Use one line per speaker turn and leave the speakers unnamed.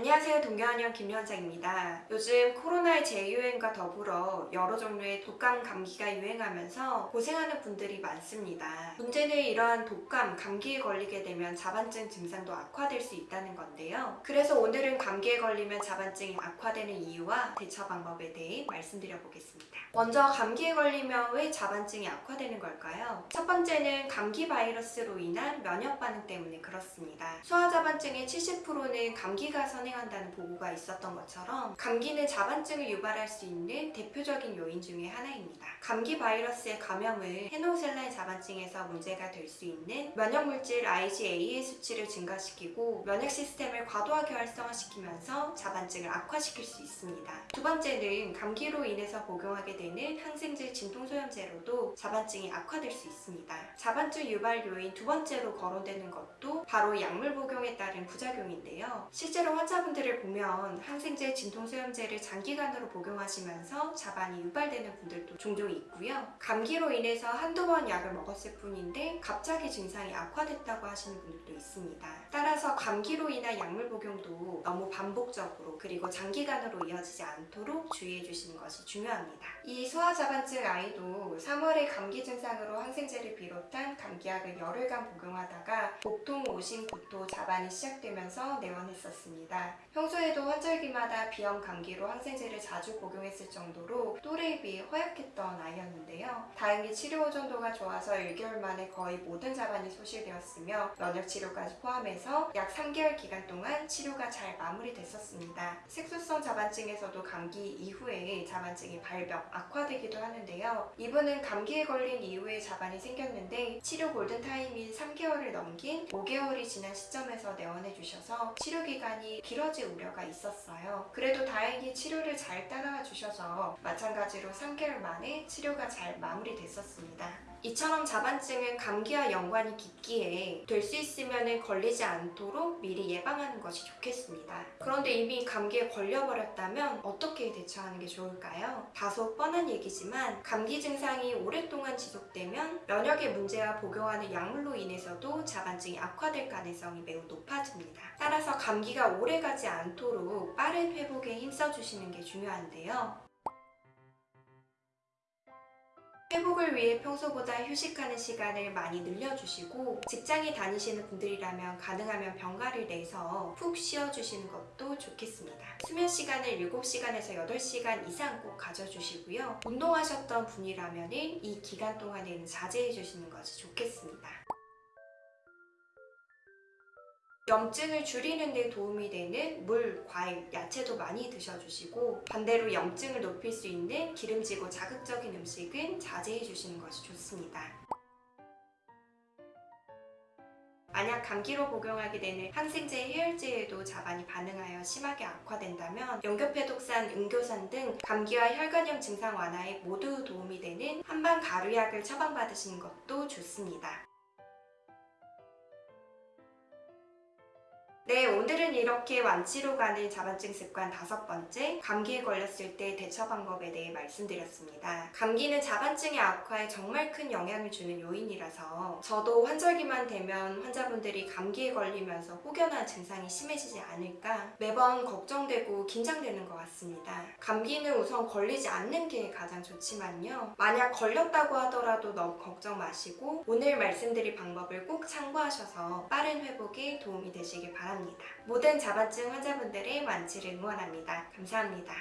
안녕하세요 동경한의원 김연자입니다. 요즘 코로나의 재유행과 더불어 여러 종류의 독감, 감기가 유행하면서 고생하는 분들이 많습니다. 문제는 이러한 독감, 감기에 걸리게 되면 자반증 증상도 악화될 수 있다는 건데요. 그래서 오늘은 감기에 걸리면 자반증이 악화되는 이유와 대처 방법에 대해 말씀드려 보겠습니다. 먼저 감기에 걸리면 왜 자반증이 악화되는 걸까요? 첫 번째는 감기 바이러스로 인한 면역 반응 때문에 그렇습니다. 소아자반증의 70%는 감기가 선 행한다는 보고가 있었던 것처럼 감기는 자반증을 유발할 수 있는 대표적인 요인 중에 하나입니다. 감기 바이러스의 감염은 헤노셀라인 자반증에서 문제가 될 수 있는 면역물질 IgA의 수치를 증가시키고 면역 시스템을 과도하게 활성화시키면서 자반증을 악화시킬 수 있습니다. 두 번째는 감기로 인해서 복용하게 되는 항생제 진통소염제로도 자반증이 악화될 수 있습니다. 자반증 유발 요인 두 번째로 거론되는 것도 바로 약물 복용에 따른 부작용인데요. 실제로 환자 분들을 보면 항생제 진통소염제를 장기간으로 복용하시면서 자반이 유발되는 분들도 종종 있고요. 감기로 인해서 한두 번 약을 먹었을 뿐인데 갑자기 증상이 악화됐다고 하시는 분들도 있습니다. 따라서 감기로 인한 약물 복용도 너무 반복적으로 그리고 장기간으로 이어지지 않도록 주의해 주시는 것이 중요합니다. 이 소아자반증 아이도 3월에 감기 증상으로 항생제를 비롯한 감기약을 열흘간 복용하다가 복통, 오심, 구토, 자반이 시작되면서 내원했었습니다. 평소에도 환절기 마다 비염, 감기로 항생제를 자주 복용했을 정도로 또래에 비해 허약했던 아이였는데요. 다행히 치료 호전도가 좋아서 1개월 만에 거의 모든 자반이 소실되었으며 면역치료까지 포함해서 약 3개월 기간 동안 치료가 잘 마무리됐었습니다. 색소성 자반증에서도 감기 이후에 자반증이 발병, 악화되기도 하는데요. 이분은 감기에 걸린 이후에 자반이 생겼는데 치료 골든타임인 3개월을 넘긴 5개월이 지난 시점에서 내원해 주셔서 치료 기간이 길어질 우려가 있었어요. 그래도 다행히 치료를 잘 따라와 주셔서 마찬가지로 3개월 만에 치료가 잘 마무리됐었습니다. 이처럼 자반증은 감기와 연관이 깊기에 될 수 있으면 걸리지 않도록 미리 예방하는 것이 좋겠습니다. 그런데 이미 감기에 걸려버렸다면 어떻게 대처하는 게 좋을까요? 다소 뻔한 얘기지만 감기 증상이 오랫동안 지속되면 면역의 문제와 복용하는 약물로 인해서도 자반증이 악화될 가능성이 매우 높아집니다. 따라서 감기가 오래가지 않도록 빠른 회복에 힘써주시는 게 중요한데요. 회복을 위해 평소보다 휴식하는 시간을 많이 늘려주시고 직장에 다니시는 분들이라면 가능하면 병가를 내서 푹 쉬어주시는 것도 좋겠습니다. 수면 시간을 7시간에서 8시간 이상 꼭 가져주시고요. 운동하셨던 분이라면 이 기간 동안에는 자제해주시는 것이 좋겠습니다. 염증을 줄이는 데 도움이 되는 물, 과일, 야채도 많이 드셔주시고 반대로 염증을 높일 수 있는 기름지고 자극적인 음식은 자제해 주시는 것이 좋습니다. 만약 감기로 복용하게 되는 항생제 해열제에도 자반이 반응하여 심하게 악화된다면 연교패독산, 응교산 등 감기와 혈관염 증상 완화에 모두 도움이 되는 한방 가루약을 처방받으시는 것도 좋습니다. 네, 오늘은 이렇게 완치로 가는 자반증 습관 다섯 번째, 감기에 걸렸을 때 대처 방법에 대해 말씀드렸습니다. 감기는 자반증의 악화에 정말 큰 영향을 주는 요인이라서 저도 환절기만 되면 환자분들이 감기에 걸리면서 혹여나 증상이 심해지지 않을까 매번 걱정되고 긴장되는 것 같습니다. 감기는 우선 걸리지 않는 게 가장 좋지만요. 만약 걸렸다고 하더라도 너무 걱정 마시고 오늘 말씀드린 방법을 꼭 참고하셔서 빠른 회복에 도움이 되시길 바랍니다. 모든 자반증 환자분들의 완치를 응원합니다. 감사합니다.